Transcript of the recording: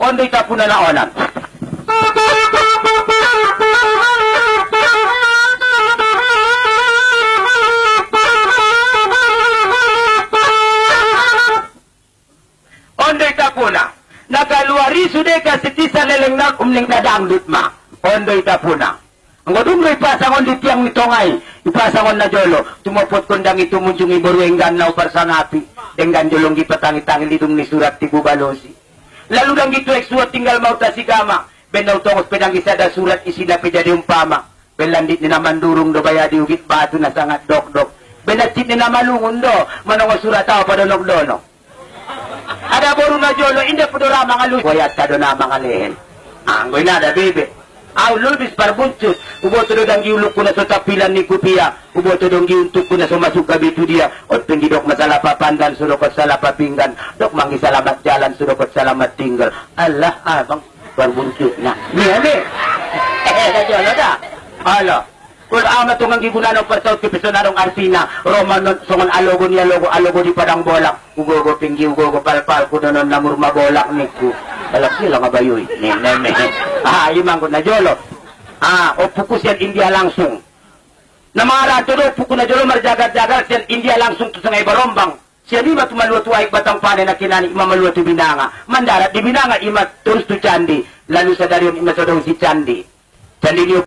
Ondoy tapo na naonan. Ondoy tapo na. Nagaluari sude ka sitisa leleng na umning na dangdut ma. Ondoy tapo na. Ang godumloy pasangon di tiang mitongay. Ipasangon na jolo. Tumupot kondang itu munjungi boruenggan na uparsanapi. Dengan jolong gipatangi-tangi lidung ni surat tibu balosi. Lalu dang gitu eksuat tinggal mau tasigama. Benaw tongos pedang isada surat isina jadi umpama. Belandit naman durung do bayadi ugit batu na sangat dok-dok. Benatit ni naman lungun do. Manong surat tao pa donog dono. Ada boru na jolo, hindi po dora mga lu. Wayat ka doon na. Anggoy da. Aw, lubis parbuncut. Ubo to dong giulok ko na sa tapilan ni Kupia. Ubo to dong giuntuk ko na sa masuk gabitu dia. Ot pindidok masalah papandan, sudokot salah papinggan. Dok mangi salamat jalan, sudokot salamat tinggal. Allah, abang parbuncut na. Niya, ni. Eh, da jolo da. Ala. Kung ama itong ang gigunan ng persaut kipisonarong Artina, Roman songon alogo niya logo, alogo di padang bolak, ugogo pinggi, ugogo palpal, namur mabolak niku. Balak sila. Ne, ne, ne. Ah, imang ko na jolo. Ah, o pukus yan India langsung. Na mga rato do, puku na jolo marjagat-jagat India langsung to sa ngay barombang. Siya di ba tumaluto ay batang pane na kinani imamaluto binanga. Mandarat di binanga ima terus tu candi. Lalu sa dariyon ima sa si candi. Candi niyo